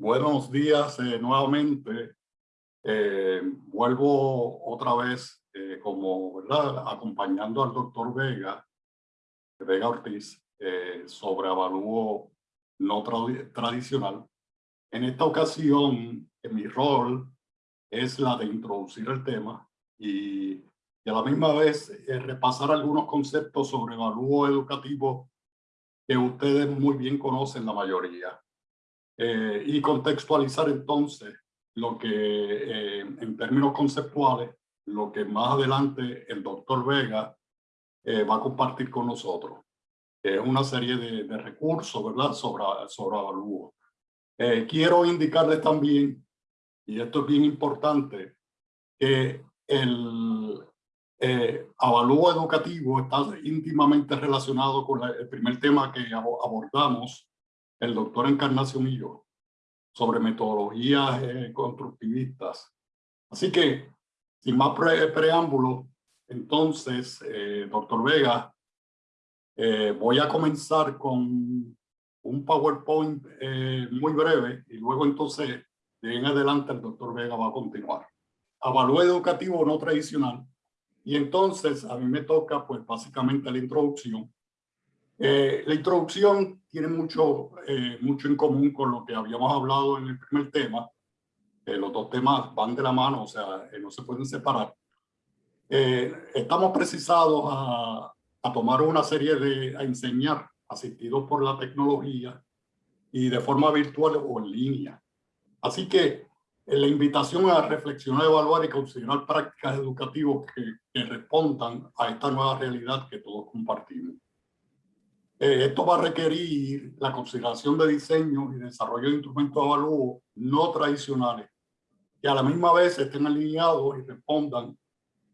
Buenos días eh, nuevamente. Eh, vuelvo otra vez eh, como, ¿verdad? Acompañando al doctor Vega, Vega Ortiz, sobre avalúo no tradicional. En esta ocasión, mi rol es la de introducir el tema y, y a la misma vez repasar algunos conceptos sobre avalúo educativo que ustedes muy bien conocen la mayoría. Eh, y contextualizar entonces lo que eh, en términos conceptuales, lo que más adelante el doctor Vega eh, va a compartir con nosotros. Es una serie de, de recursos, ¿verdad? Sobre, sobre avalúo. quiero indicarles también, y esto es bien importante, que el avalúo educativo está íntimamente relacionado con el primer tema que abordamos el doctor Encarnación y yo sobre metodologías eh, constructivistas. Así que, sin más preámbulo, entonces, eh, doctor Vega, eh, voy a comenzar con un PowerPoint muy breve y luego entonces, de en adelante, el doctor Vega va a continuar. Avalúo educativo no tradicional. Y entonces, a mí me toca, pues, básicamente la introducción eh, la introducción tiene mucho, eh, mucho en común con lo que habíamos hablado en el primer tema. Eh, los dos temas van de la mano, o sea, no se pueden separar. estamos precisados a, a, tomar una serie de, a enseñar asistidos por la tecnología y de forma virtual o en línea. Así que la invitación a reflexionar, evaluar y considerar prácticas educativas que, que respondan a esta nueva realidad que todos compartimos. Eh, esto va a requerir la consideración de diseño y desarrollo de instrumentos de avalúo no tradicionales que a la misma vez estén alineados y respondan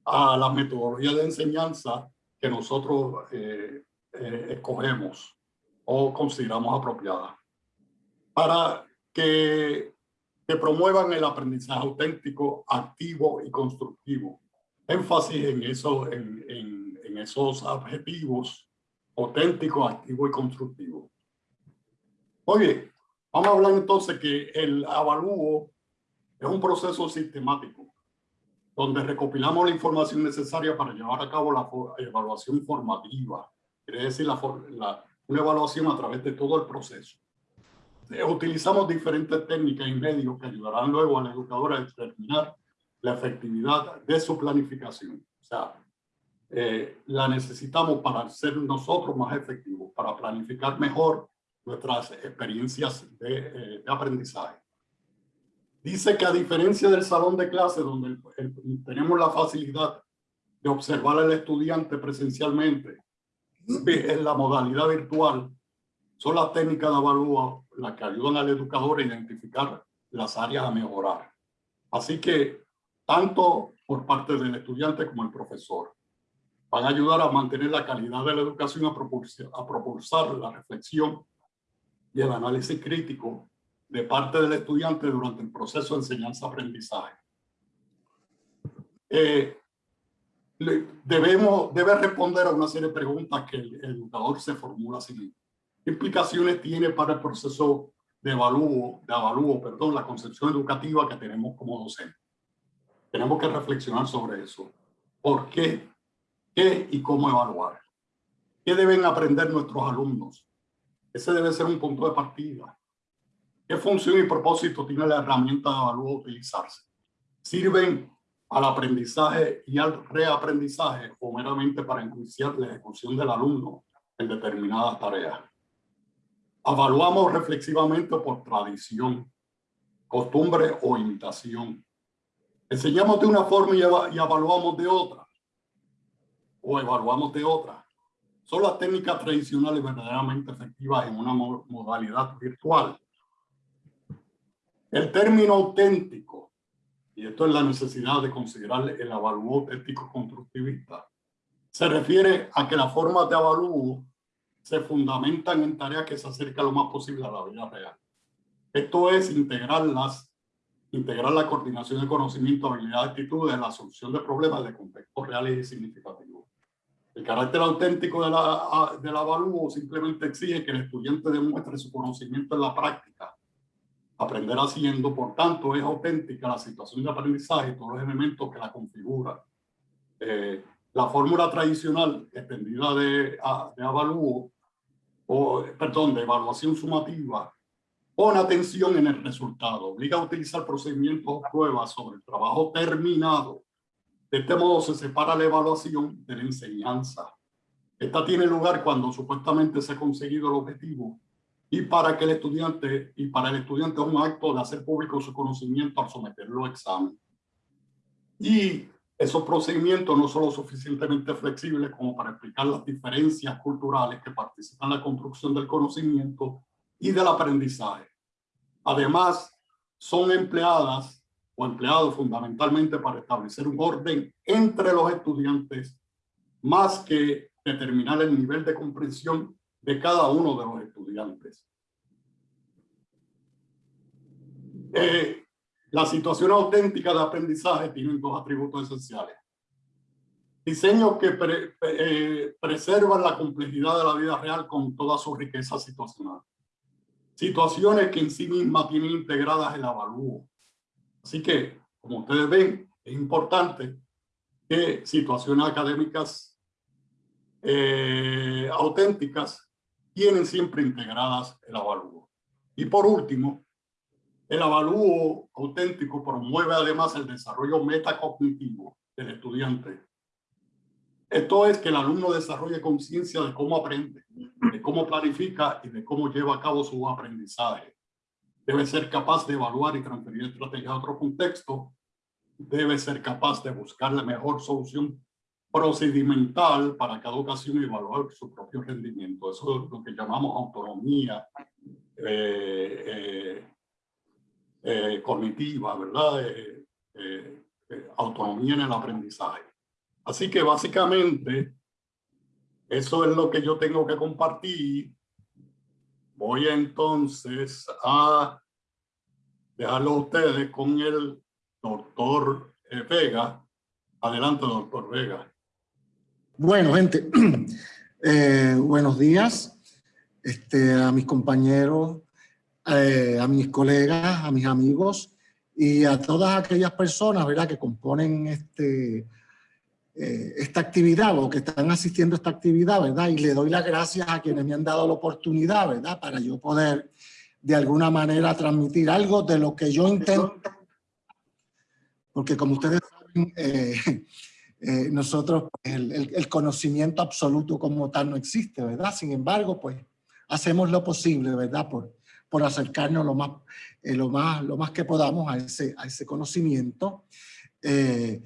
a las metodologías de enseñanza que nosotros eh, eh, escogemos o consideramos apropiadas para que, que promuevan el aprendizaje auténtico, activo y constructivo. Énfasis en, eso, en, en, en esos objetivos auténtico, activo y constructivo. Oye, vamos a hablar entonces que el avalúo es un proceso sistemático donde recopilamos la información necesaria para llevar a cabo la evaluación formativa, quiere decir la, una evaluación a través de todo el proceso. Utilizamos diferentes técnicas y medios que ayudarán luego al educador a determinar la efectividad de su planificación. O sea, eh, la necesitamos para ser nosotros más efectivos, para planificar mejor nuestras experiencias de, eh, aprendizaje. Dice que a diferencia del salón de clase, donde tenemos la facilidad de observar al estudiante presencialmente, en la modalidad virtual, son las técnicas de avalúo las que ayudan al educador a identificar las áreas a mejorar. Así que, tanto por parte del estudiante como el profesor van a ayudar a mantener la calidad de la educación, a propulsar, a propulsar la reflexión y el análisis crítico de parte del estudiante durante el proceso de enseñanza-aprendizaje. Eh, debemos, debe responder a una serie de preguntas que el, educador se formula así. ¿Qué implicaciones tiene para el proceso de evalúo, de avalúo, perdón, la concepción educativa que tenemos como docente? Tenemos que reflexionar sobre eso. ¿Por qué ¿Qué y cómo evaluar? ¿Qué deben aprender nuestros alumnos? Ese debe ser un punto de partida. ¿Qué función y propósito tiene la herramienta de evaluar utilizarse? ¿Sirven al aprendizaje y al reaprendizaje o meramente para enjuiciar la ejecución del alumno en determinadas tareas? Evaluamos reflexivamente por tradición, costumbre o imitación. Enseñamos de una forma y evaluamos de otra o evaluamos de otra. Son las técnicas tradicionales verdaderamente efectivas en una modalidad virtual. El término auténtico, y esto es la necesidad de considerar el avalúo auténtico constructivista, se refiere a que las formas de avalúo se fundamentan en tareas que se acercan lo más posible a la vida real. Esto es integrarlas, integrar la coordinación de conocimiento, habilidades, actitudes, la solución de problemas de contextos reales y significativos. El carácter auténtico de la, del avalúo simplemente exige que el estudiante demuestre su conocimiento en la práctica aprender haciendo, por tanto es auténtica la situación de aprendizaje y todos los elementos que la configuran. Eh, la fórmula tradicional extendida de, de avalúo, o perdón, de evaluación sumativa, pone atención en el resultado, obliga a utilizar procedimientos o pruebas sobre el trabajo terminado. De este modo se separa la evaluación de la enseñanza. Esta tiene lugar cuando supuestamente se ha conseguido el objetivo y para que el estudiante, y para el estudiante es un acto de hacer público su conocimiento al someterlo a examen. Y esos procedimientos no son lo suficientemente flexibles como para explicar las diferencias culturales que participan en la construcción del conocimiento y del aprendizaje. Además, son empleadas o empleados fundamentalmente para establecer un orden entre los estudiantes más que determinar el nivel de comprensión de cada uno de los estudiantes. Eh, la situación auténtica de aprendizaje tiene dos atributos esenciales. Diseños que eh, preservan la complejidad de la vida real con toda su riqueza situacional. Situaciones que en sí mismas tienen integradas el avalúo. Así que, como ustedes ven, es importante que situaciones académicas eh, auténticas tienen siempre integradas el avalúo. Y por último, el avalúo auténtico promueve además el desarrollo metacognitivo del estudiante. Esto es que el alumno desarrolle conciencia de cómo aprende, de cómo planifica y de cómo lleva a cabo su aprendizaje. Debe ser capaz de evaluar y transferir estrategias a otro contexto. Debe ser capaz de buscar la mejor solución procedimental para cada ocasión evaluar su propio rendimiento. Eso es lo que llamamos autonomía eh, eh, eh, cognitiva, ¿verdad? autonomía en el aprendizaje. Así que básicamente eso es lo que yo tengo que compartir. Voy entonces a dejarlo a ustedes con el doctor Vega. Adelante, doctor Vega. Bueno, gente, eh, buenos días este, a mis compañeros, eh, a mis colegas, a mis amigos y a todas aquellas personas que componen este, eh, esta actividad o que están asistiendo a esta actividad, ¿verdad? Y le doy las gracias a quienes me han dado la oportunidad, ¿verdad? Para yo poder de alguna manera transmitir algo de lo que yo intento. Porque como ustedes saben, eh, nosotros pues, el, conocimiento absoluto como tal no existe, ¿verdad? Sin embargo, pues hacemos lo posible, ¿verdad? Por, por acercarnos lo más, eh, lo más, lo más que podamos a ese, a ese conocimiento eh,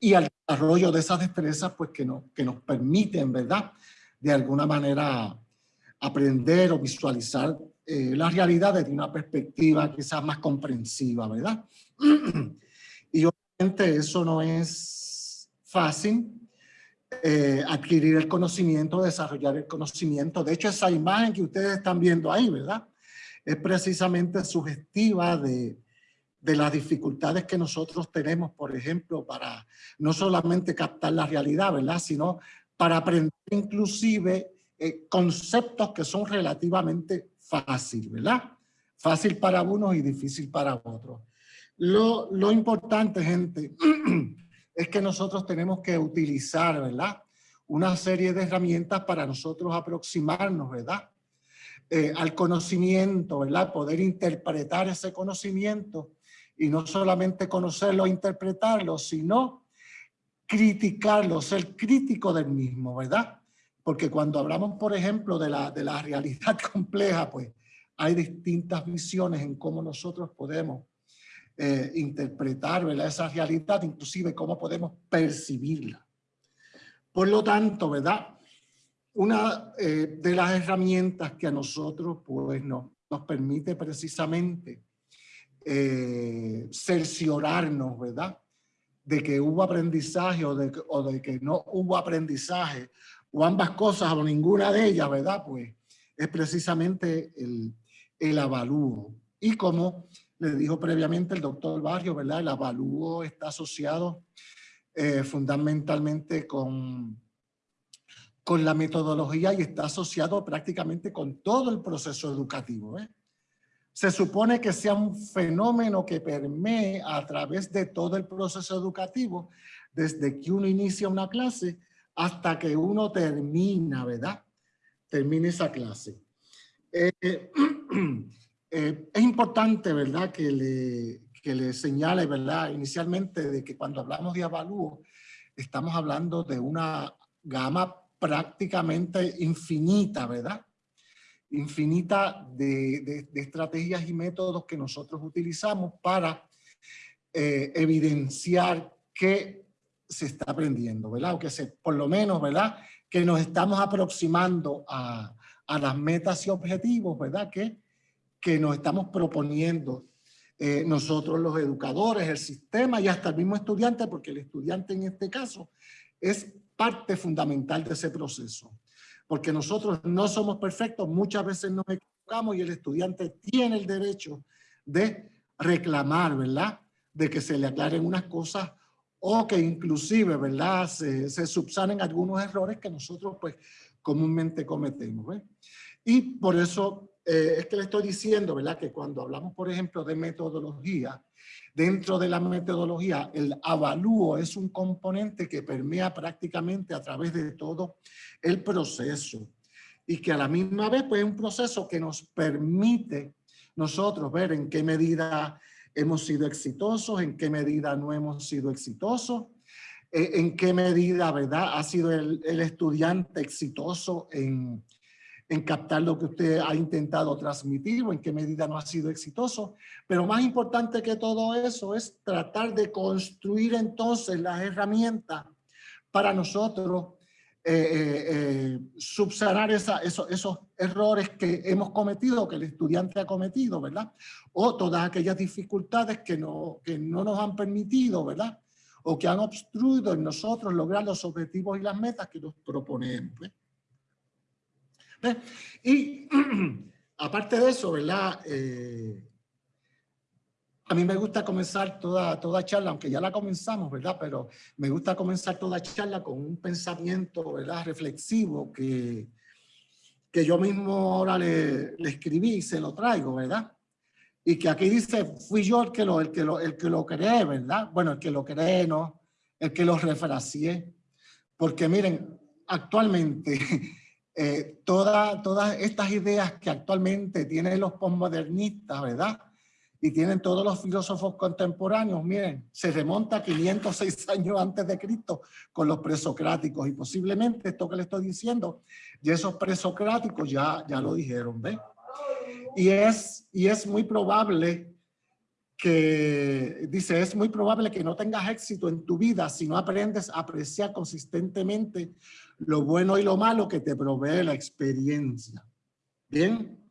y al desarrollo de esas destrezas pues que, no, que nos permiten, ¿verdad? De alguna manera aprender o visualizar la realidad desde una perspectiva quizás más comprensiva, ¿verdad? y obviamente eso no es fácil eh, adquirir el conocimiento, desarrollar el conocimiento. De hecho, esa imagen que ustedes están viendo ahí, ¿verdad? Es precisamente sugestiva de, de las dificultades que nosotros tenemos, por ejemplo, para no solamente captar la realidad, ¿verdad? Sino para aprender inclusive eh, conceptos que son relativamente fáciles, ¿verdad? Fácil para unos y difícil para otros. Lo, lo importante, gente, es que nosotros tenemos que utilizar, ¿verdad? Una serie de herramientas para nosotros aproximarnos, ¿verdad? Eh, al conocimiento, ¿verdad? Poder interpretar ese conocimiento y no solamente conocerlo e interpretarlo, sino criticarlo, ser crítico del mismo, ¿verdad? Porque cuando hablamos, por ejemplo, de la, de la realidad compleja, pues hay distintas visiones en cómo nosotros podemos eh, interpretar esa realidad, inclusive cómo podemos percibirla. Por lo tanto, ¿verdad? Una eh, de las herramientas que a nosotros pues, no, nos permite precisamente eh, cerciorarnos, ¿verdad? De que hubo aprendizaje o de, que no hubo aprendizaje, o ambas cosas o ninguna de ellas, ¿verdad? Pues es precisamente el, el avalúo. Y como le dijo previamente el doctor Barrio, ¿verdad? El avalúo está asociado eh, fundamentalmente con, con la metodología y está asociado prácticamente con todo el proceso educativo. ¿eh? Se supone que sea un fenómeno que permee a través de todo el proceso educativo, desde que uno inicia una clase hasta que uno termina, ¿verdad? Termina esa clase. Eh, eh, es importante, ¿verdad? Que le, que le señale, ¿verdad? Inicialmente de que cuando hablamos de avalúo, estamos hablando de una gama prácticamente infinita, ¿verdad? Infinita de, estrategias y métodos que nosotros utilizamos para eh, evidenciar que se está aprendiendo, ¿verdad? O que se, por lo menos, ¿verdad? Que nos estamos aproximando a, las metas y objetivos, ¿verdad? Que, que nos estamos proponiendo eh, nosotros los educadores, el sistema y hasta el mismo estudiante, porque el estudiante en este caso es parte fundamental de ese proceso porque nosotros no somos perfectos, muchas veces nos equivocamos y el estudiante tiene el derecho de reclamar, ¿verdad? De que se le aclaren unas cosas o que inclusive, ¿verdad? Se, se subsanen algunos errores que nosotros pues comúnmente cometemos, ¿ves? Y por eso eh, es que le estoy diciendo, ¿verdad? Que cuando hablamos, por ejemplo, de metodología, Dentro de la metodología, el avalúo es un componente que permea prácticamente a través de todo el proceso y que a la misma vez pues, es un proceso que nos permite nosotros ver en qué medida hemos sido exitosos, en qué medida no hemos sido exitosos, eh, en qué medida ¿verdad? ha sido el, el estudiante exitoso en, en captar lo que usted ha intentado transmitir o en qué medida no ha sido exitoso. Pero más importante que todo eso es tratar de construir entonces las herramientas para nosotros eh, eh, eh, subsanar esos, esos errores que hemos cometido, que el estudiante ha cometido, ¿verdad? O todas aquellas dificultades que no, que no nos han permitido, ¿verdad? O que han obstruido en nosotros lograr los objetivos y las metas que nos proponemos. Y aparte de eso, ¿verdad? Eh, a mí me gusta comenzar toda, toda charla, aunque ya la comenzamos, ¿verdad? Pero me gusta comenzar toda charla con un pensamiento, ¿verdad? Reflexivo que, que yo mismo ahora le, le escribí y se lo traigo, ¿verdad? Y que aquí dice, fui yo el que lo, el que lo, el que lo creé, ¿verdad? Bueno, el que lo cree, ¿no? El que lo refracié. Porque miren, actualmente eh, todas estas ideas que actualmente tienen los postmodernistas, ¿verdad? Y tienen todos los filósofos contemporáneos, miren, se remonta 506 años antes de Cristo con los presocráticos y posiblemente esto que le estoy diciendo, y esos presocráticos ya, ya lo dijeron, ¿ves? Y es, y es muy probable que, dice, es muy probable que no tengas éxito en tu vida si no aprendes a apreciar consistentemente lo bueno y lo malo que te provee la experiencia. ¿Bien?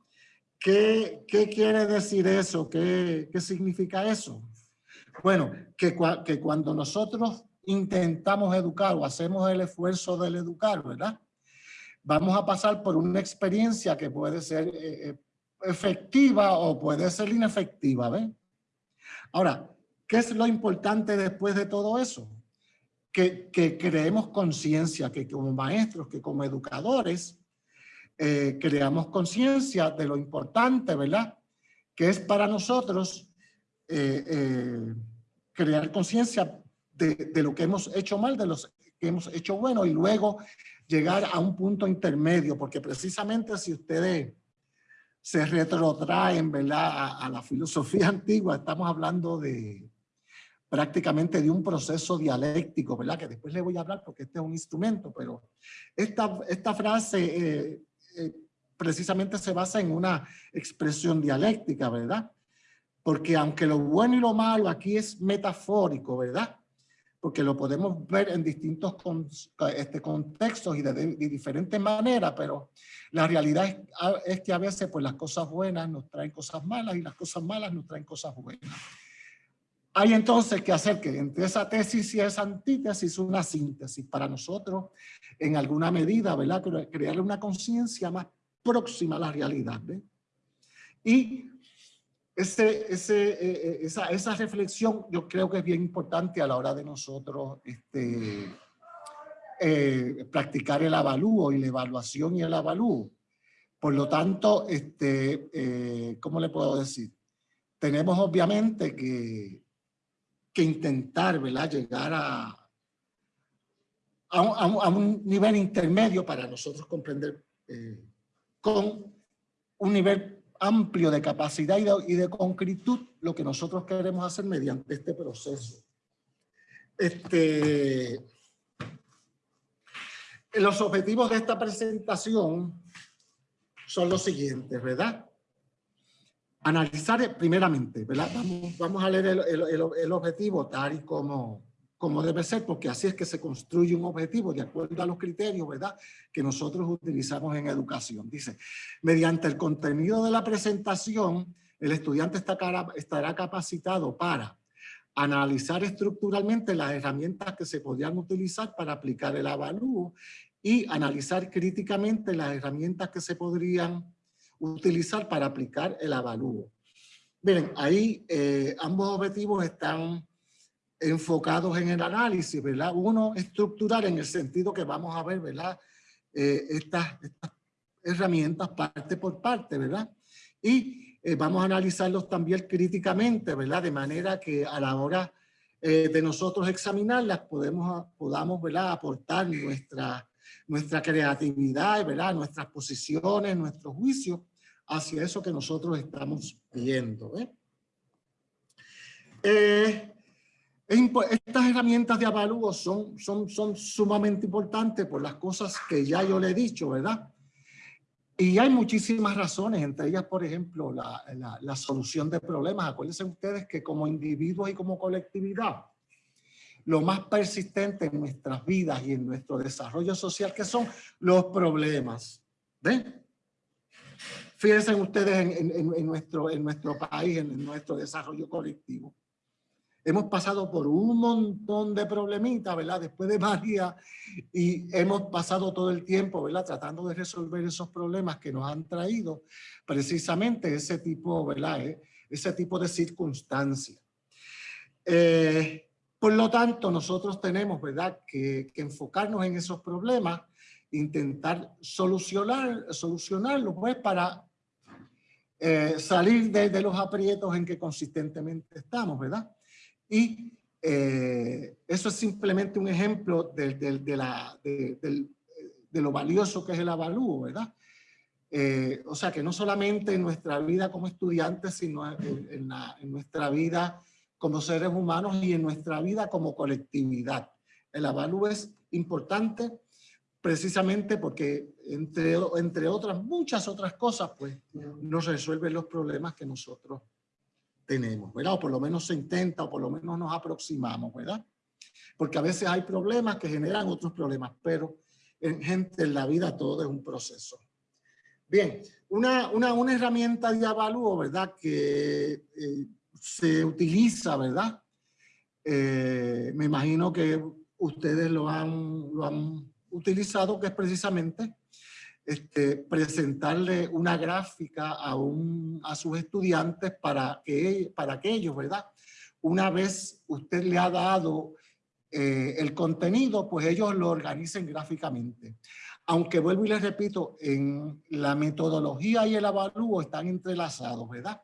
¿Qué, qué quiere decir eso? ¿Qué, ¿Qué significa eso? Bueno, que, que cuando nosotros intentamos educar o hacemos el esfuerzo del educar, ¿verdad? Vamos a pasar por una experiencia que puede ser eh, eh, efectiva o puede ser inefectiva, ¿ven? Ahora, ¿qué es lo importante después de todo eso? que, creemos conciencia, que como maestros, que como educadores, eh, creamos conciencia de lo importante, ¿verdad? Que es para nosotros eh, eh, crear conciencia de, de, lo que hemos hecho mal, de lo que hemos hecho bueno y luego llegar a un punto intermedio, porque precisamente si ustedes se retrotraen, ¿verdad? a la filosofía antigua, estamos hablando de, prácticamente de un proceso dialéctico, ¿verdad? Que después le voy a hablar porque este es un instrumento, pero esta, esta frase eh, eh, precisamente se basa en una expresión dialéctica, ¿verdad? Porque aunque lo bueno y lo malo aquí es metafórico, ¿verdad? Porque lo podemos ver en distintos este, contextos y de, diferentes maneras, pero la realidad es, es que a veces pues las cosas buenas nos traen cosas malas y las cosas malas nos traen cosas buenas. Hay entonces que hacer que entre esa tesis y esa antítesis una síntesis para nosotros, en alguna medida, ¿verdad? Crear una conciencia más próxima a la realidad, ¿ve? Y ese, ese, eh, eh, esa, esa, reflexión yo creo que es bien importante a la hora de nosotros este, eh, practicar el avalúo y la evaluación y el avalúo. Por lo tanto, este, como ¿cómo le puedo decir? Tenemos obviamente que, que intentar, ¿verdad? Llegar a, a, un, nivel intermedio para nosotros comprender eh, con un nivel amplio de capacidad y de, y concretud lo que nosotros queremos hacer mediante este proceso. Este, los objetivos de esta presentación son los siguientes, ¿verdad? Analizar primeramente, ¿verdad? Vamos, vamos a leer el, el, el, objetivo tal y como, como debe ser, porque así es que se construye un objetivo de acuerdo a los criterios, ¿verdad? Que nosotros utilizamos en educación. Dice, mediante el contenido de la presentación, el estudiante estará capacitado para analizar estructuralmente las herramientas que se podrían utilizar para aplicar el avalúo y analizar críticamente las herramientas que se podrían utilizar para aplicar el avalúo. Miren, ahí eh, ambos objetivos están enfocados en el análisis, ¿verdad? Uno, estructural en el sentido que vamos a ver, ¿verdad? Eh, estas, herramientas parte por parte, ¿verdad? Y eh, vamos a analizarlos también críticamente, ¿verdad? De manera que a la hora eh, de nosotros examinarlas podamos, ¿verdad? Aportar nuestra, nuestra creatividad, ¿verdad? Nuestras posiciones, nuestros juicios hacia eso que nosotros estamos viendo, eh estas herramientas de avalúo son, son, son sumamente importantes por las cosas que ya yo le he dicho, ¿verdad? Y hay muchísimas razones, entre ellas, por ejemplo, la, la, la, solución de problemas. Acuérdense ustedes que como individuos y como colectividad, lo más persistente en nuestras vidas y en nuestro desarrollo social, que son los problemas. ¿Ven? Fíjense ustedes en, en, en, nuestro, en nuestro país, en nuestro desarrollo colectivo hemos pasado por un montón de problemitas, ¿verdad? Después de María y hemos pasado todo el tiempo, ¿verdad? Tratando de resolver esos problemas que nos han traído precisamente ese tipo, ¿verdad? Eh, ese tipo de circunstancias. Eh, por lo tanto, nosotros tenemos, ¿verdad? Que, enfocarnos en esos problemas, intentar solucionar, solucionarlos, pues, para eh, salir de los aprietos en que consistentemente estamos, ¿verdad? Y eh, eso es simplemente un ejemplo de, de, de, la, de, lo valioso que es el avalúo, ¿verdad? Eh, o sea, que no solamente en nuestra vida como estudiantes, sino en, en, la, en, nuestra vida como seres humanos y en nuestra vida como colectividad. El avalúo es importante precisamente porque, entre, entre otras, muchas otras cosas, pues nos resuelve los problemas que nosotros tenemos, ¿verdad? O por lo menos se intenta, o por lo menos nos aproximamos, ¿verdad? Porque a veces hay problemas que generan otros problemas, pero en gente en la vida todo es un proceso. Bien, una, una, una herramienta de avalúo, ¿verdad? Que eh, se utiliza, ¿verdad? Eh, me imagino que ustedes lo han, lo han utilizado, que es precisamente este, presentarle una gráfica a, un, a sus estudiantes para que, para que ellos, ¿verdad? Una vez usted le ha dado eh, el contenido, pues ellos lo organicen gráficamente. Aunque vuelvo y les repito, en la metodología y el avalúo están entrelazados, ¿verdad?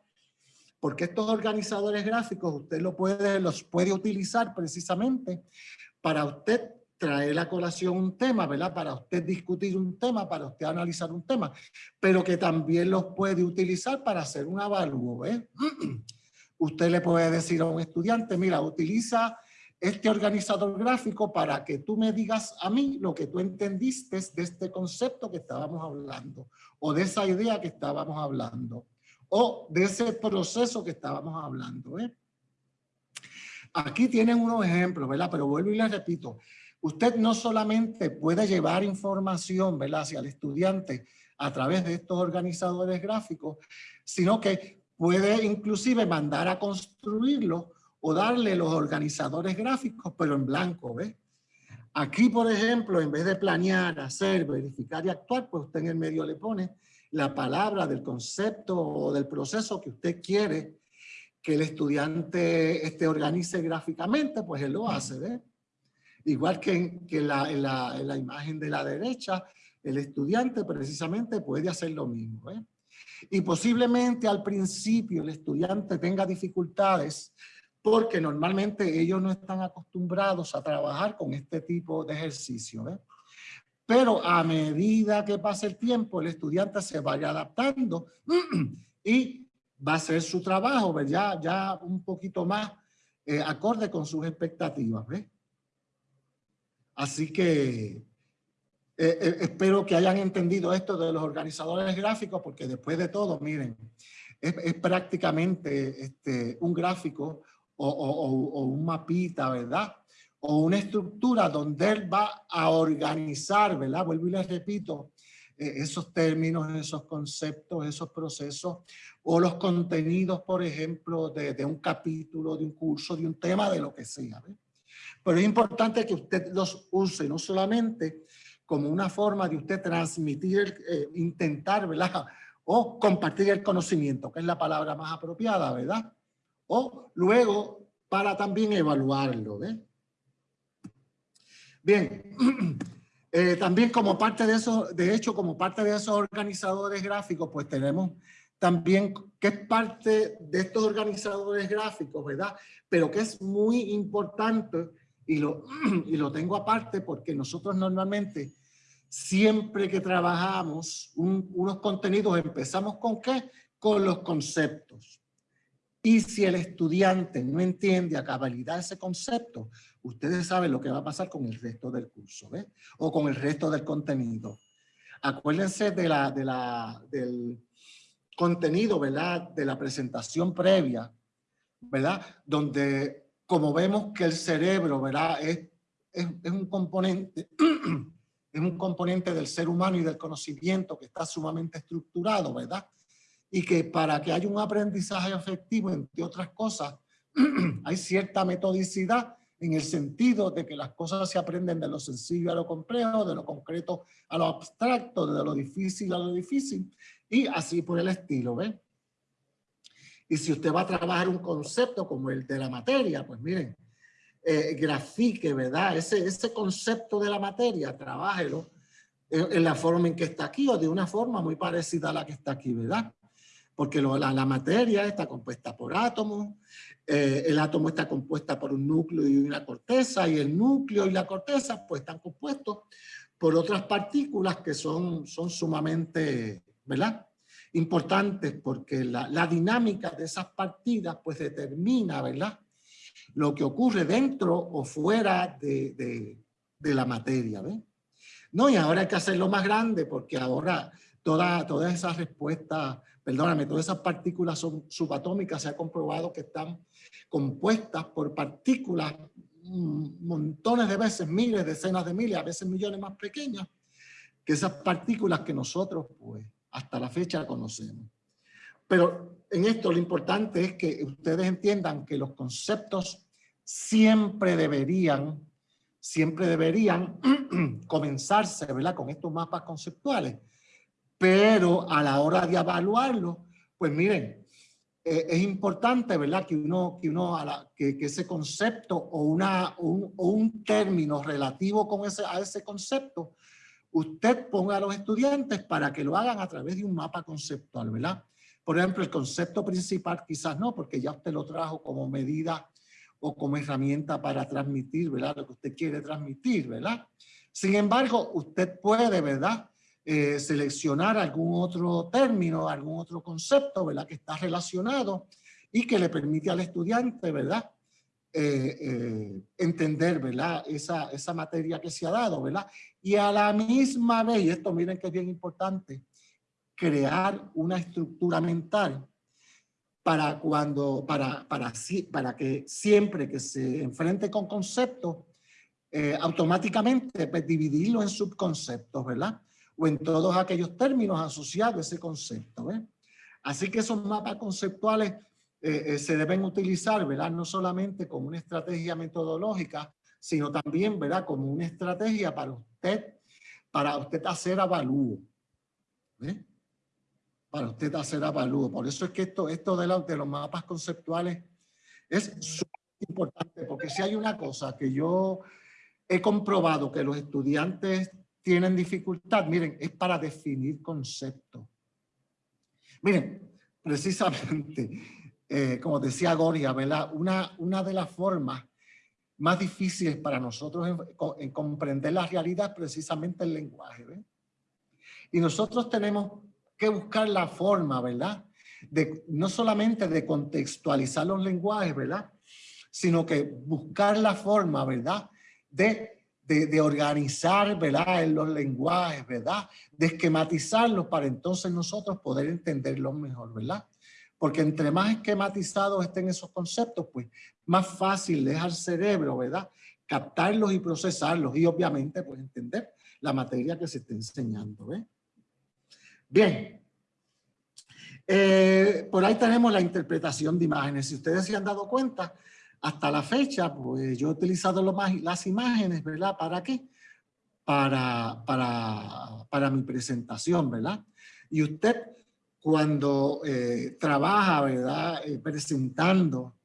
Porque estos organizadores gráficos usted lo puede, los puede utilizar precisamente para usted traer a colación un tema, ¿verdad? Para usted discutir un tema, para usted analizar un tema, pero que también los puede utilizar para hacer un avalúo, ¿eh? Usted le puede decir a un estudiante, mira, utiliza este organizador gráfico para que tú me digas a mí lo que tú entendiste de este concepto que estábamos hablando, o de esa idea que estábamos hablando, o de ese proceso que estábamos hablando, ¿eh? Aquí tienen unos ejemplos, ¿verdad? Pero vuelvo y les repito, usted no solamente puede llevar información ¿verdad? hacia el estudiante a través de estos organizadores gráficos, sino que puede inclusive mandar a construirlo o darle los organizadores gráficos, pero en blanco, ¿ves? Aquí, por ejemplo, en vez de planear, hacer, verificar y actuar, pues usted en el medio le pone la palabra del concepto o del proceso que usted quiere que el estudiante este, organice gráficamente, pues él lo hace, ¿ves? Igual que, en, que la, en la, en la, imagen de la derecha, el estudiante precisamente puede hacer lo mismo. ¿eh? Y posiblemente al principio el estudiante tenga dificultades porque normalmente ellos no están acostumbrados a trabajar con este tipo de ejercicio. Pero a medida que pase el tiempo, el estudiante se vaya adaptando y va a hacer su trabajo ya, ya un poquito más eh, acorde con sus expectativas. Así que eh, eh, espero que hayan entendido esto de los organizadores gráficos, porque después de todo, miren, es, prácticamente este, un gráfico o, un mapita, ¿verdad? O una estructura donde él va a organizar, ¿verdad? Vuelvo y les repito, eh, esos términos, esos conceptos, esos procesos, o los contenidos, por ejemplo, de, de un capítulo, de un curso, de un tema, de lo que sea. ¿ves? Pero es importante que usted los use, no solamente como una forma de usted transmitir, eh, intentar, ¿verdad? O compartir el conocimiento, que es la palabra más apropiada, ¿verdad? O luego para también evaluarlo, ¿ves? Bien, eh, también como parte de eso, de hecho, como parte de esos organizadores gráficos, pues tenemos también que es parte de estos organizadores gráficos, ¿verdad? Pero que es muy importante y lo, y lo tengo aparte porque nosotros normalmente siempre que trabajamos unos contenidos, empezamos con qué? Con los conceptos. Y si el estudiante no entiende a cabalidad ese concepto, ustedes saben lo que va a pasar con el resto del curso, ¿ves? O con el resto del contenido. Acuérdense de la, de la, del contenido, ¿verdad? De la presentación previa, ¿verdad? Donde, como vemos que el cerebro, ¿verdad? Es, es, es un componente es un componente del ser humano y del conocimiento que está sumamente estructurado, ¿verdad? Y que para que haya un aprendizaje efectivo, entre otras cosas, hay cierta metodicidad en el sentido de que las cosas se aprenden de lo sencillo a lo complejo, de lo concreto a lo abstracto, de lo difícil a lo difícil, y así por el estilo, ¿ve? Y si usted va a trabajar un concepto como el de la materia, pues miren, eh, grafique, ¿verdad? Ese, ese concepto de la materia, trabájelo en, la forma en que está aquí o de una forma muy parecida a la que está aquí, ¿verdad? Porque la, la, materia está compuesta por átomos, eh, el átomo está compuesta por un núcleo y una corteza, y el núcleo y la corteza pues están compuestos por otras partículas que son, son sumamente, ¿verdad? Importantes porque la, la dinámica de esas partidas pues determina, ¿verdad? lo que ocurre dentro o fuera de, la materia. ¿ves? No, y ahora hay que hacerlo más grande porque ahora toda, todas esas respuestas, perdóname, todas esas partículas son subatómicas, se ha comprobado que están compuestas por partículas mm, montones de veces, miles, decenas de miles, a veces millones más pequeñas, que esas partículas que nosotros pues hasta la fecha conocemos. Pero en esto lo importante es que ustedes entiendan que los conceptos siempre deberían, siempre deberían comenzarse, ¿verdad? Con estos mapas conceptuales. Pero a la hora de evaluarlo, pues miren, eh, es importante, ¿verdad? Que uno, que uno, que, ese concepto o, una, un, un término relativo con ese, a ese concepto, usted ponga a los estudiantes para que lo hagan a través de un mapa conceptual, ¿verdad? Por ejemplo, el concepto principal quizás no, porque ya usted lo trajo como medida o como herramienta para transmitir, ¿verdad? Lo que usted quiere transmitir, ¿verdad? Sin embargo, usted puede, ¿verdad? Eh, seleccionar algún otro término, algún otro concepto, ¿verdad? Que está relacionado y que le permite al estudiante, ¿verdad? Eh, eh, entender, ¿verdad? Esa, esa materia que se ha dado, ¿verdad? Y a la misma vez, y esto miren que es bien importante, crear una estructura mental para, cuando, para, para, para que siempre que se enfrente con conceptos, eh, automáticamente pues, dividirlo en subconceptos, ¿verdad? O en todos aquellos términos asociados a ese concepto, ¿ves? Así que esos mapas conceptuales eh, eh, se deben utilizar, ¿verdad? No solamente como una estrategia metodológica, sino también, ¿verdad? Como una estrategia para para usted hacer avalúo. ¿ves? para usted hacer avalúo. Por eso es que esto, esto de, de los mapas conceptuales es importante, porque si hay una cosa que yo he comprobado que los estudiantes tienen dificultad, miren, es para definir conceptos. Miren, precisamente, eh, como decía Goria. Una, una de las formas más difíciles para nosotros en, comprender la realidad precisamente el lenguaje. ¿ven? Y nosotros tenemos que buscar la forma, ¿verdad? De, no solamente de contextualizar los lenguajes, ¿verdad? Sino que buscar la forma, ¿verdad? De, de, de organizar, ¿verdad? En los lenguajes, ¿verdad? De esquematizarlos para entonces nosotros poder entenderlos mejor, ¿verdad? Porque entre más esquematizados estén esos conceptos, pues más fácil es al cerebro, ¿verdad? Captarlos y procesarlos y obviamente pues entender la materia que se está enseñando, ¿ves? Bien. Eh, por ahí tenemos la interpretación de imágenes. Si ustedes se han dado cuenta, hasta la fecha, pues yo he utilizado las imágenes, ¿verdad? ¿Para qué? Para, para, para mi presentación, ¿verdad? Y usted cuando eh, trabaja, ¿verdad? Eh, presentando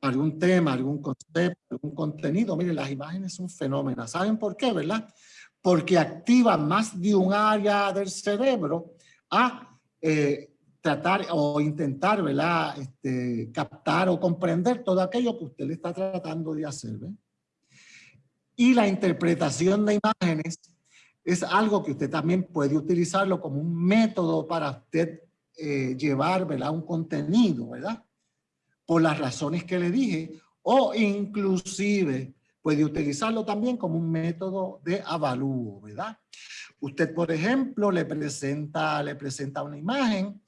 algún tema, algún concepto, algún contenido, mire, las imágenes son fenómenos. ¿Saben por qué, verdad? porque activa más de un área del cerebro a eh, tratar o intentar ¿verdad? Este, captar o comprender todo aquello que usted le está tratando de hacer. Y la interpretación de imágenes es algo que usted también puede utilizarlo como un método para usted eh, llevar ¿verdad? un contenido, ¿verdad? Por las razones que le dije, o inclusive puede utilizarlo también como un método de avalúo, ¿verdad? Usted, por ejemplo, le presenta, le presenta una imagen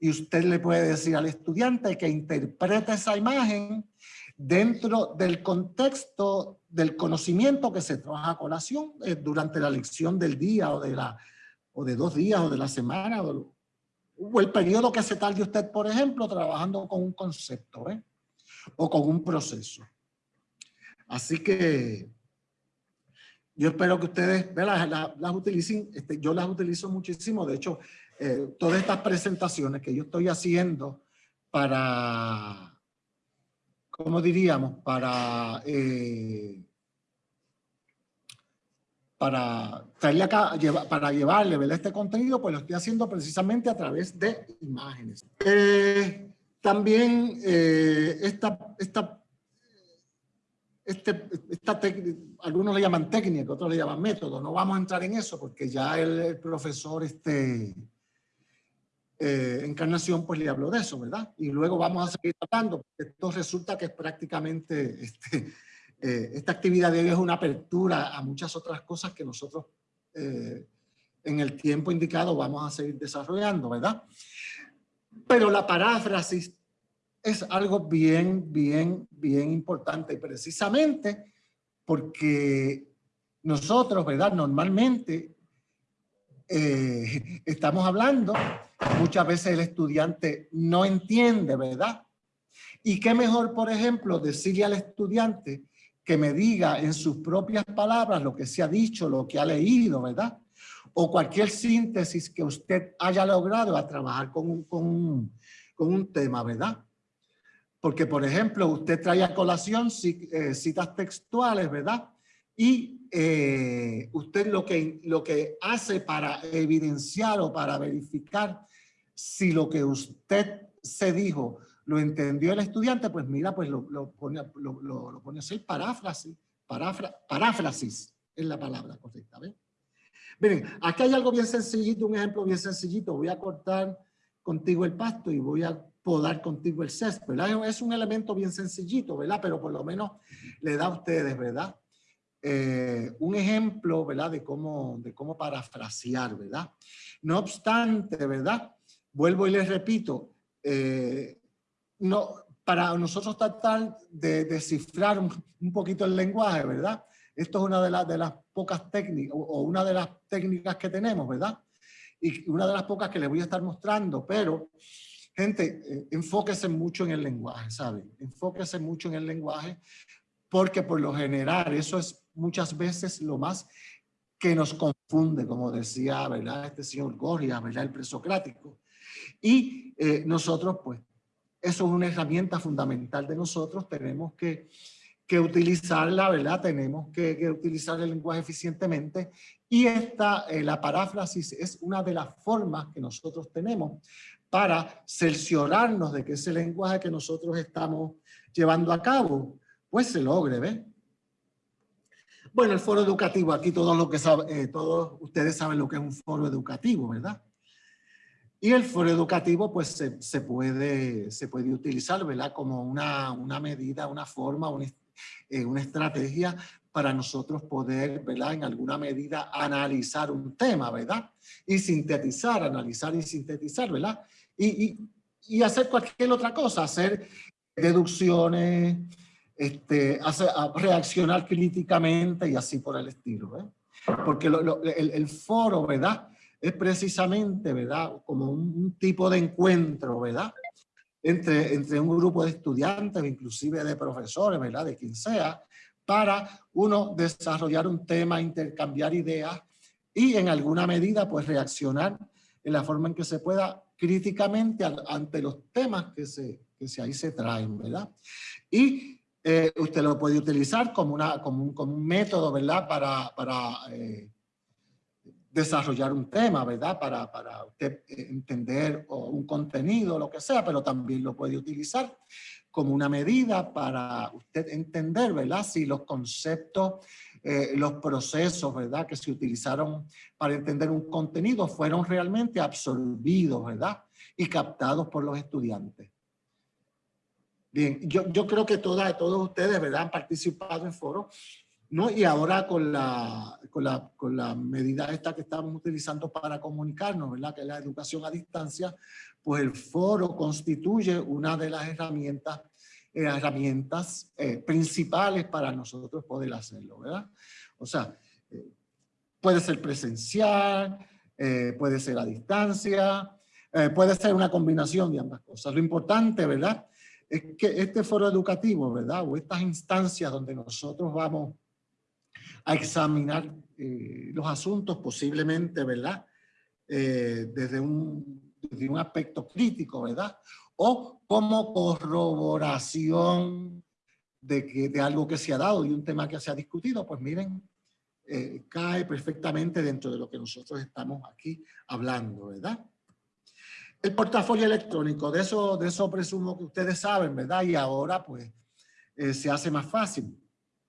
y usted le puede decir al estudiante que interprete esa imagen dentro del contexto del conocimiento que se trabaja a colación eh, durante la lección del día o de, la, o de dos días o de la semana o, o el periodo que se tarde usted, por ejemplo, trabajando con un concepto ¿eh? o con un proceso. Así que yo espero que ustedes las, utilicen. Este, yo las utilizo muchísimo. De hecho, eh, todas estas presentaciones que yo estoy haciendo para, ¿cómo diríamos? Para, eh, para, traerle acá, para llevarle este contenido, pues lo estoy haciendo precisamente a través de imágenes. Eh, también esta, esta este, esta algunos le llaman técnica, otros le llaman método. No vamos a entrar en eso porque ya el, profesor este, eh, Encarnación pues le habló de eso, ¿verdad? Y luego vamos a seguir hablando. Esto resulta que es prácticamente, este, eh, esta actividad de hoy es una apertura a muchas otras cosas que nosotros eh, en el tiempo indicado vamos a seguir desarrollando, ¿verdad? Pero la paráfrasis es algo bien, bien, bien importante, precisamente porque nosotros, ¿verdad? Normalmente eh, estamos hablando, muchas veces el estudiante no entiende, ¿verdad? Y qué mejor, por ejemplo, decirle al estudiante que me diga en sus propias palabras lo que se ha dicho, lo que ha leído, ¿verdad? O cualquier síntesis que usted haya logrado a trabajar con un, con con un tema, ¿verdad? Porque, por ejemplo, usted trae a colación eh, citas textuales, ¿verdad? Y eh, usted lo que, lo que hace para evidenciar o para verificar si lo que usted se dijo lo entendió el estudiante, pues mira, pues lo, lo pone, lo, lo, pone así, paráfrasis, paráfrasis es la palabra correcta, ¿ven? Miren, aquí hay algo bien sencillito, un ejemplo bien sencillito. Voy a cortar contigo el pasto y voy a podar contigo el césped, ¿verdad? Es un elemento bien sencillito, ¿verdad? Pero por lo menos le da a ustedes, ¿verdad? Eh, un ejemplo, ¿verdad? De cómo, de cómo parafrasear, ¿verdad? No obstante, ¿verdad? Vuelvo y les repito, eh, no, para nosotros tratar de descifrar un, poquito el lenguaje, ¿verdad? Esto es una de, las de las pocas técnicas, o una de las técnicas que tenemos, ¿verdad? Y una de las pocas que les voy a estar mostrando, pero Gente, eh, enfóquese mucho en el lenguaje, ¿saben? Enfóquese mucho en el lenguaje porque por lo general eso es muchas veces lo más que nos confunde, como decía, ¿verdad? Este señor Gorria, ¿verdad? El presocrático. Y eh, nosotros, pues, eso es una herramienta fundamental de nosotros. Tenemos que, que utilizarla, ¿verdad? Tenemos que, utilizar el lenguaje eficientemente y esta, eh, la paráfrasis es una de las formas que nosotros tenemos para cerciorarnos de que ese lenguaje que nosotros estamos llevando a cabo, pues se logre, ¿ves? Bueno, el foro educativo, aquí todos, lo que eh, todos ustedes saben lo que es un foro educativo, ¿verdad? Y el foro educativo pues se, puede, se puede utilizar, ¿verdad? Como una, una medida, una forma, una, eh, una estrategia para nosotros poder, ¿verdad? En alguna medida analizar un tema, ¿verdad? Y sintetizar, analizar y sintetizar, ¿verdad? Y, y, hacer cualquier otra cosa, hacer deducciones, este, hacer, reaccionar críticamente y así por el estilo, ¿eh? Porque el, el, foro, ¿verdad? Es precisamente, ¿verdad? Como un, tipo de encuentro, ¿verdad? Entre, entre un grupo de estudiantes, inclusive de profesores, ¿verdad? De quien sea, para uno desarrollar un tema, intercambiar ideas y en alguna medida pues reaccionar en la forma en que se pueda críticamente ante los temas que, se, que se, ahí se traen, ¿verdad? Y eh, usted lo puede utilizar como, una, como, un, como un método, ¿verdad? Para, para eh, desarrollar un tema, ¿verdad? Para, para usted entender un contenido, lo que sea, pero también lo puede utilizar como una medida para usted entender, ¿verdad? Si los conceptos, eh, los procesos, ¿verdad? Que se utilizaron para entender un contenido fueron realmente absorbidos, ¿verdad? Y captados por los estudiantes. Bien, yo, yo creo que todas, todos ustedes, ¿verdad? Han participado en foros, ¿no? Y ahora con la, con la, con la medida esta que estamos utilizando para comunicarnos, ¿verdad? Que es la educación a distancia, pues el foro constituye una de las herramientas, eh, herramientas eh, principales para nosotros poder hacerlo, ¿verdad? O sea, eh, puede ser presencial, puede ser a distancia, puede ser una combinación de ambas cosas. Lo importante, ¿verdad? Es que este foro educativo, ¿verdad? O estas instancias donde nosotros vamos a examinar los asuntos posiblemente, ¿verdad? desde un de un aspecto crítico, ¿verdad? O como corroboración de, que, de algo que se ha dado y un tema que se ha discutido, pues miren, eh, cae perfectamente dentro de lo que nosotros estamos aquí hablando, ¿verdad? El portafolio electrónico, de eso, de eso presumo que ustedes saben, ¿verdad? Y ahora pues eh, se hace más fácil,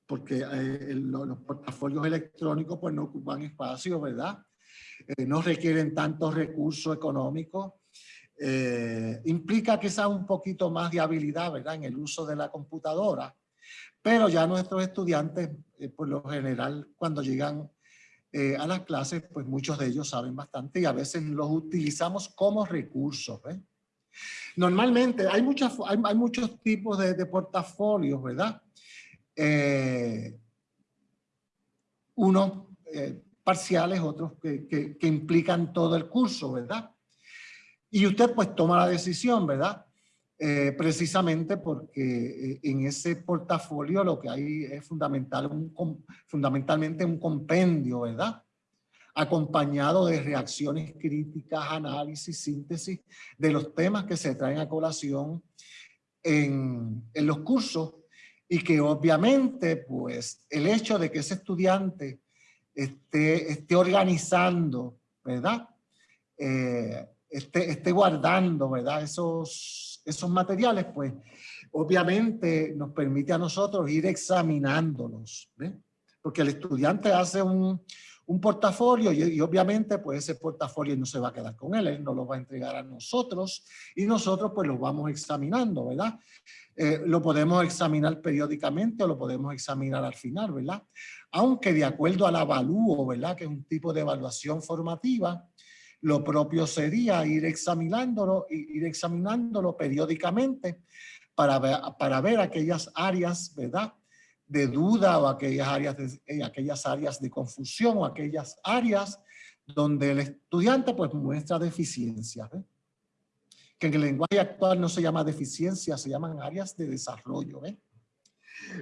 porque eh, los portafolios electrónicos pues no ocupan espacio, ¿verdad? Eh, no requieren tantos recursos económicos, eh, implica quizás un poquito más de habilidad ¿verdad? en el uso de la computadora, pero ya nuestros estudiantes, eh, por lo general, cuando llegan a las clases, pues muchos de ellos saben bastante y a veces los utilizamos como recursos. Normalmente hay, muchas, hay, muchos tipos de, de portafolios, ¿verdad? Uno parciales, otros que, implican todo el curso, ¿verdad? Y usted pues toma la decisión, ¿verdad? Eh, precisamente porque eh, en ese portafolio lo que hay es fundamental, un, fundamentalmente un compendio, ¿verdad? Acompañado de reacciones críticas, análisis, síntesis de los temas que se traen a colación en los cursos y que obviamente pues el hecho de que ese estudiante esté, esté organizando, ¿verdad? Eh, esté, esté, guardando, ¿verdad? Esos, esos materiales, pues obviamente nos permite a nosotros ir examinándolos, ¿ves? Porque el estudiante hace un, un portafolio y, obviamente pues ese portafolio no se va a quedar con él, él nos lo va a entregar a nosotros y nosotros pues lo vamos examinando, ¿verdad? Eh, lo podemos examinar periódicamente o lo podemos examinar al final, ¿verdad? Aunque de acuerdo al avalúo, ¿verdad? Que es un tipo de evaluación formativa, lo propio sería ir examinándolo, ir examinándolo periódicamente para ver, para ver aquellas áreas, ¿verdad? De duda o aquellas áreas de, eh, aquellas áreas de confusión o aquellas áreas donde el estudiante pues muestra deficiencias. Que en el lenguaje actual no se llama deficiencia, se llaman áreas de desarrollo.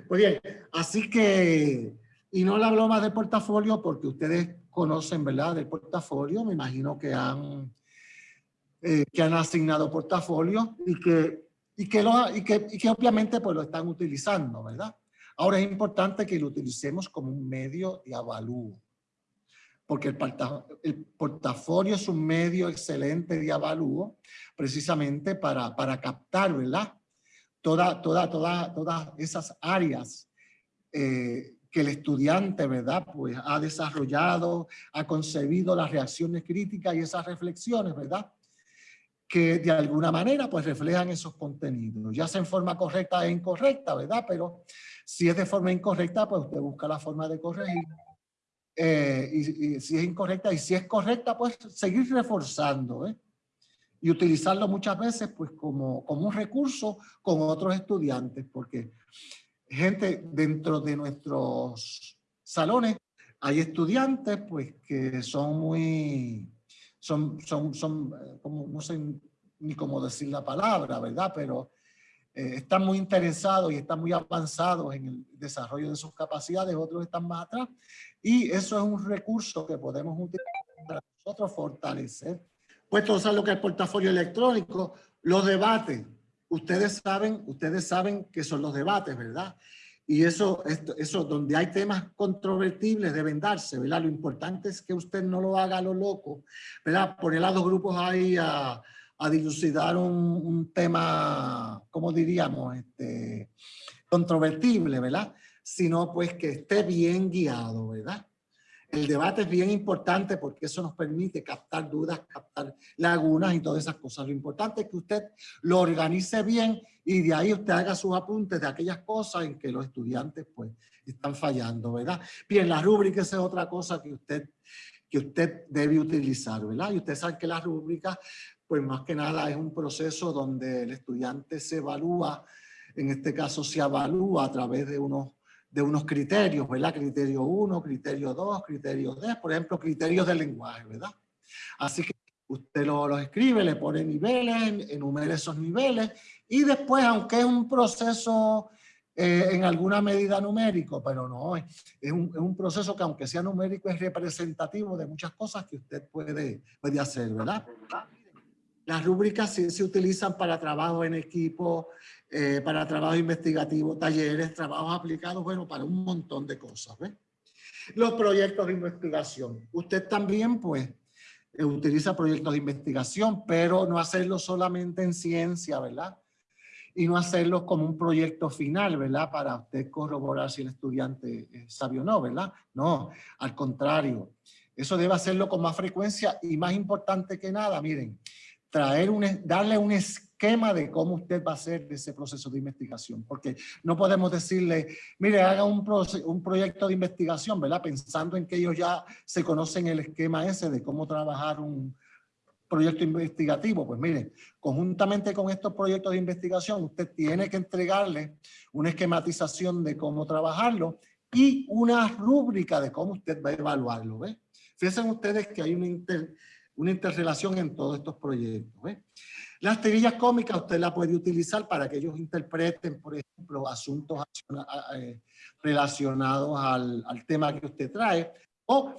Pues bien, así que, y no le hablo más de portafolio porque ustedes conocen, ¿verdad? Del portafolio, me imagino que han, eh, que han asignado portafolio y que, y que, lo, y que, y que obviamente pues lo están utilizando, ¿verdad? Ahora es importante que lo utilicemos como un medio de avalúo, porque el, portafolio es un medio excelente de avalúo precisamente para, para captar, ¿verdad? Toda, toda, toda, todas esas áreas eh, que el estudiante, ¿verdad? Pues ha desarrollado, ha concebido las reacciones críticas y esas reflexiones, ¿verdad? Que de alguna manera pues reflejan esos contenidos, ya sea en forma correcta e incorrecta, ¿verdad? Pero si es de forma incorrecta, pues usted busca la forma de corregir. Eh, y, si es incorrecta y si es correcta, pues seguir reforzando, ¿eh? Y utilizarlo muchas veces pues como, como un recurso con otros estudiantes, porque gente dentro de nuestros salones, hay estudiantes pues que son muy, son, son, son eh, como, no sé ni cómo decir la palabra, ¿verdad? Pero eh, están muy interesados y están muy avanzados en el desarrollo de sus capacidades, otros están más atrás. Y eso es un recurso que podemos utilizar para nosotros fortalecer. Pues todo lo que es el portafolio electrónico, los debates, ustedes saben, ustedes saben que son los debates, ¿verdad? Y eso, esto, eso, donde hay temas controvertibles deben darse, ¿verdad? Lo importante es que usted no lo haga a lo loco, ¿verdad? Poner a dos grupos ahí a, a dilucidar un, un, tema, ¿cómo diríamos? Este, controvertible, ¿verdad? Sino pues que esté bien guiado, ¿verdad? El debate es bien importante porque eso nos permite captar dudas, captar lagunas y todas esas cosas. Lo importante es que usted lo organice bien y de ahí usted haga sus apuntes de aquellas cosas en que los estudiantes pues están fallando, ¿verdad? Bien, la rúbrica es otra cosa que usted, que usted debe utilizar, ¿verdad? Y usted sabe que la rúbrica pues más que nada es un proceso donde el estudiante se evalúa, en este caso se evalúa a través de unos de unos criterios, ¿verdad? Criterio 1, criterio 2, criterio 3, por ejemplo, criterios del lenguaje, ¿verdad? Así que usted los lo escribe, le pone niveles, enumera esos niveles y después, aunque es un proceso eh, en alguna medida numérico, pero no, es un, es un, proceso que aunque sea numérico es representativo de muchas cosas que usted puede, puede hacer, ¿verdad? Las rúbricas sí se utilizan para trabajo en equipo, eh, para trabajo investigativo, talleres, trabajos aplicados, bueno, para un montón de cosas. ¿ves? Los proyectos de investigación. Usted también, pues, eh, utiliza proyectos de investigación, pero no hacerlo solamente en ciencia, ¿verdad? Y no hacerlo como un proyecto final, ¿verdad? Para usted corroborar si el estudiante es sabio o no, ¿verdad? No, al contrario. Eso debe hacerlo con más frecuencia y más importante que nada, miren, traer un, darle un esquema de cómo usted va a hacer ese proceso de investigación, porque no podemos decirle, mire, haga un, un proyecto de investigación, ¿verdad? Pensando en que ellos ya se conocen el esquema ese de cómo trabajar un proyecto investigativo. Pues mire, conjuntamente con estos proyectos de investigación, usted tiene que entregarle una esquematización de cómo trabajarlo y una rúbrica de cómo usted va a evaluarlo, ¿ve? Fíjense ustedes que hay una inter una interrelación en todos estos proyectos. Las tirillas cómicas usted la puede utilizar para que ellos interpreten, por ejemplo, asuntos eh, relacionados al, al tema que usted trae, o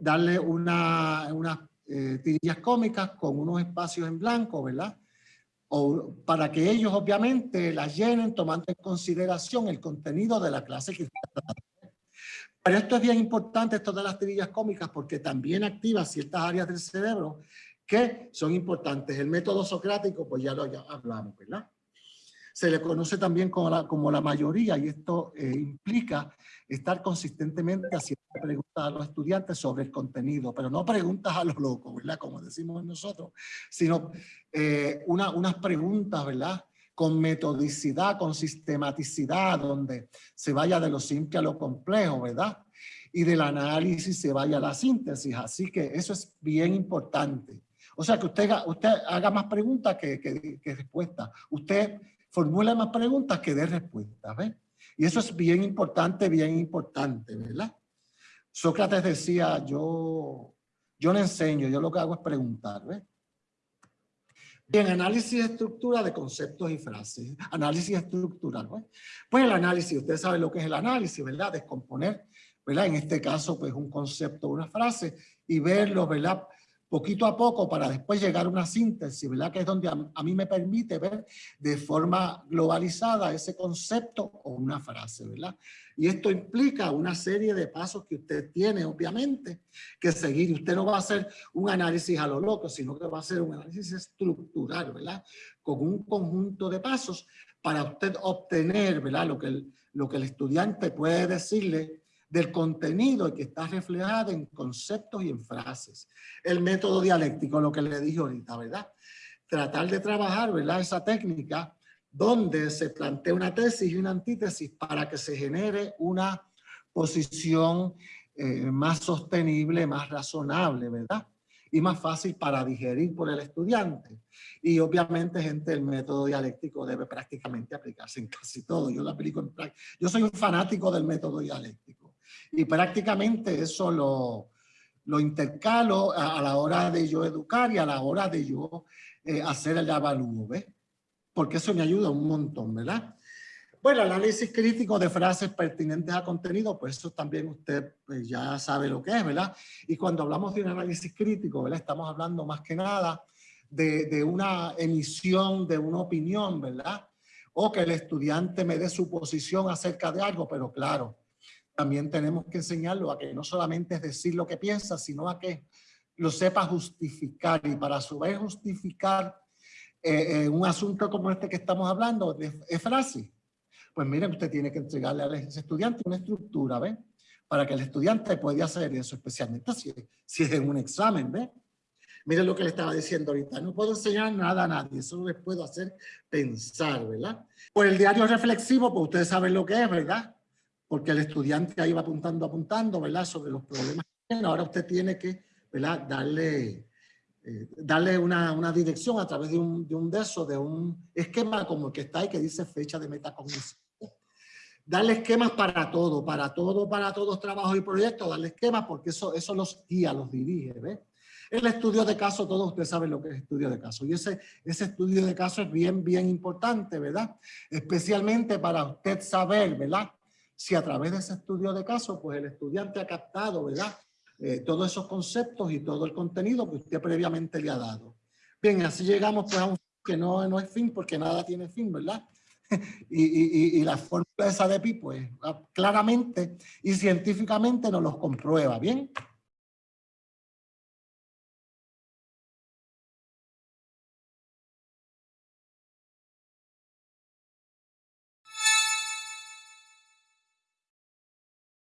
darle, una, unas eh, tirillas cómicas con unos espacios en blanco, ¿verdad? O para que ellos obviamente las llenen tomando en consideración el contenido de la clase que está pero esto es bien importante, esto de las tirillas cómicas, porque también activa ciertas áreas del cerebro que son importantes. El método socrático, pues ya lo hablamos, ¿verdad? Se le conoce también como la, como la mayoría y esto eh, implica estar consistentemente haciendo preguntas a los estudiantes sobre el contenido, pero no preguntas a los locos, ¿verdad? Como decimos nosotros, sino eh, una, unas preguntas, ¿verdad? Con metodicidad, con sistematicidad, donde se vaya de lo simple a lo complejo, ¿verdad? Y del análisis se vaya a la síntesis. Así que eso es bien importante. O sea, que usted, haga más preguntas que, que, respuestas. Usted formula más preguntas que dé respuestas, ¿ves? Y eso es bien importante, bien importante, ¿verdad? Sócrates decía, yo, yo no enseño, yo lo que hago es preguntar, ¿ves? Bien, análisis de estructura de conceptos y frases. Análisis estructural. ¿no? Pues el análisis, usted sabe lo que es el análisis, ¿verdad? Descomponer, ¿verdad? En este caso, pues un concepto, una frase y verlo, ¿verdad? Poquito a poco para después llegar a una síntesis, ¿verdad? Que es donde a, mí me permite ver de forma globalizada ese concepto o una frase, ¿verdad? Y esto implica una serie de pasos que usted tiene, obviamente, que seguir. Usted no va a hacer un análisis a lo loco, sino que va a hacer un análisis estructural, ¿verdad? Con un conjunto de pasos para usted obtener, ¿verdad? Lo que el, lo que el estudiante puede decirle del contenido que está reflejado en conceptos y en frases. El método dialéctico, lo que le dije ahorita, ¿verdad? Tratar de trabajar, ¿verdad? Esa técnica donde se plantea una tesis y una antítesis para que se genere una posición eh, más sostenible, más razonable, ¿verdad? Y más fácil para digerir por el estudiante. Y obviamente, gente, el método dialéctico debe prácticamente aplicarse en casi todo. Yo lo aplico en Yo soy un fanático del método dialéctico y prácticamente eso lo, lo intercalo a, la hora de yo educar y a la hora de yo eh, hacer el avalúo, ¿ves? Porque eso me ayuda un montón, ¿verdad? Bueno, análisis crítico de frases pertinentes a contenido, pues eso también usted pues, ya sabe lo que es, ¿verdad? Y cuando hablamos de un análisis crítico, ¿verdad? Estamos hablando más que nada de, de una emisión de una opinión, ¿verdad? O que el estudiante me dé su posición acerca de algo, pero claro, también tenemos que enseñarlo a que no solamente es decir lo que piensa, sino a que lo sepa justificar y para a su vez justificar eh, eh, un asunto como este que estamos hablando de, frase. Pues miren, usted tiene que entregarle al estudiante una estructura, ¿ve? Para que el estudiante pueda hacer eso, especialmente si, es en un examen, ¿ve? Miren lo que le estaba diciendo ahorita, no puedo enseñar nada a nadie, solo les puedo hacer pensar, ¿verdad? Por el diario reflexivo, pues ustedes saben lo que es, ¿verdad? Porque el estudiante ahí va apuntando, apuntando, ¿verdad? Sobre los problemas que tiene. Ahora usted tiene que, ¿verdad? Darle, eh, darle una, una, dirección a través de un, de un de de un esquema como el que está ahí que dice fecha de metacognición. Darle esquemas para todo, para todo, para todos trabajos y proyectos, darle esquemas porque eso, eso los guía, los dirige, ¿ves? El estudio de caso, todos ustedes saben lo que es estudio de caso. Y ese, ese estudio de caso es bien, bien importante, ¿verdad? Especialmente para usted saber, ¿verdad? Si a través de ese estudio de caso, pues el estudiante ha captado, ¿verdad? Eh, todos esos conceptos y todo el contenido que usted previamente le ha dado. Bien, así llegamos pues a un que no, no es fin porque nada tiene fin, ¿verdad? y, y, y, la fórmula esa de pi, pues claramente y científicamente nos los comprueba, ¿bien?